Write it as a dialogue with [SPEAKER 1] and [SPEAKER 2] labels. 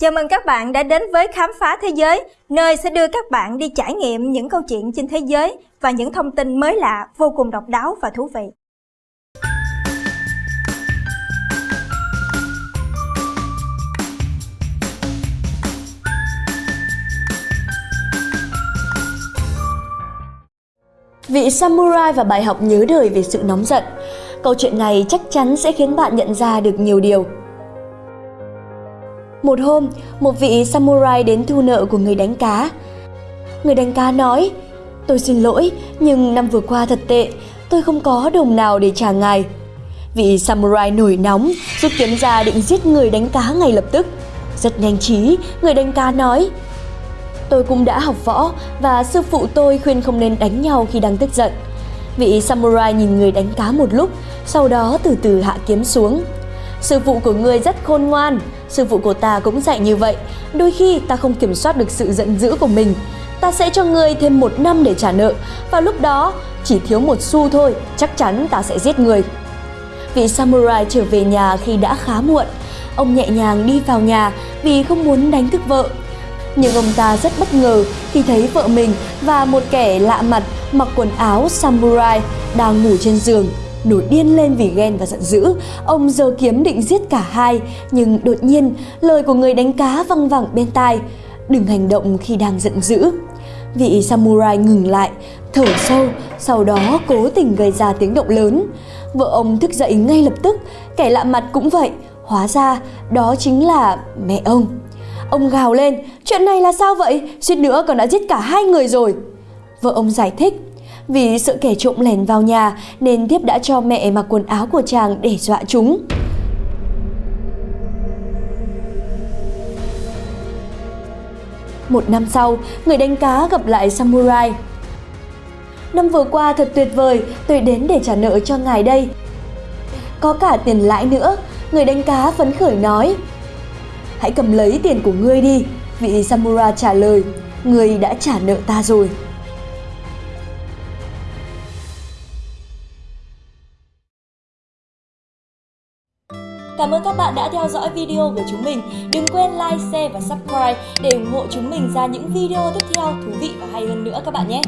[SPEAKER 1] Chào mừng các bạn đã đến với Khám phá Thế giới, nơi sẽ đưa các bạn đi trải nghiệm những câu chuyện trên thế giới và những thông tin mới lạ, vô cùng độc đáo và thú vị.
[SPEAKER 2] Vị samurai và bài học nhớ đời về sự nóng giận. Câu chuyện này chắc chắn sẽ khiến bạn nhận ra được nhiều điều. Một hôm, một vị samurai đến thu nợ của người đánh cá. Người đánh cá nói, tôi xin lỗi, nhưng năm vừa qua thật tệ, tôi không có đồng nào để trả ngài. Vị samurai nổi nóng, rút kiếm ra định giết người đánh cá ngay lập tức. Rất nhanh trí, người đánh cá nói, Tôi cũng đã học võ và sư phụ tôi khuyên không nên đánh nhau khi đang tức giận. Vị samurai nhìn người đánh cá một lúc, sau đó từ từ hạ kiếm xuống. Sư phụ của ngươi rất khôn ngoan, sư phụ của ta cũng dạy như vậy. Đôi khi ta không kiểm soát được sự giận dữ của mình. Ta sẽ cho ngươi thêm một năm để trả nợ, và lúc đó chỉ thiếu một xu thôi, chắc chắn ta sẽ giết người. Vị samurai trở về nhà khi đã khá muộn. Ông nhẹ nhàng đi vào nhà vì không muốn đánh thức vợ. Nhưng ông ta rất bất ngờ khi thấy vợ mình và một kẻ lạ mặt mặc quần áo samurai đang ngủ trên giường. Nổi điên lên vì ghen và giận dữ, ông giơ kiếm định giết cả hai, nhưng đột nhiên lời của người đánh cá văng vẳng bên tai. Đừng hành động khi đang giận dữ. Vị samurai ngừng lại, thở sâu, sau đó cố tình gây ra tiếng động lớn. Vợ ông thức dậy ngay lập tức, kẻ lạ mặt cũng vậy, hóa ra đó chính là mẹ ông. Ông gào lên, chuyện này là sao vậy? Suýt nữa còn đã giết cả hai người rồi. Vợ ông giải thích, vì sợ kẻ trộm lẻn vào nhà nên Tiếp đã cho mẹ mặc quần áo của chàng để dọa chúng. Một năm sau, người đánh cá gặp lại Samurai. Năm vừa qua thật tuyệt vời, tôi đến để trả nợ cho ngài đây. Có cả tiền lãi nữa, người đánh cá phấn khởi nói. Hãy cầm lấy tiền của ngươi đi, vị Samurai trả lời. Ngươi đã trả nợ ta rồi. Cảm ơn các bạn đã theo dõi video của chúng mình. Đừng quên like, share và subscribe để ủng hộ chúng mình ra những video tiếp theo thú vị và hay hơn nữa các bạn nhé.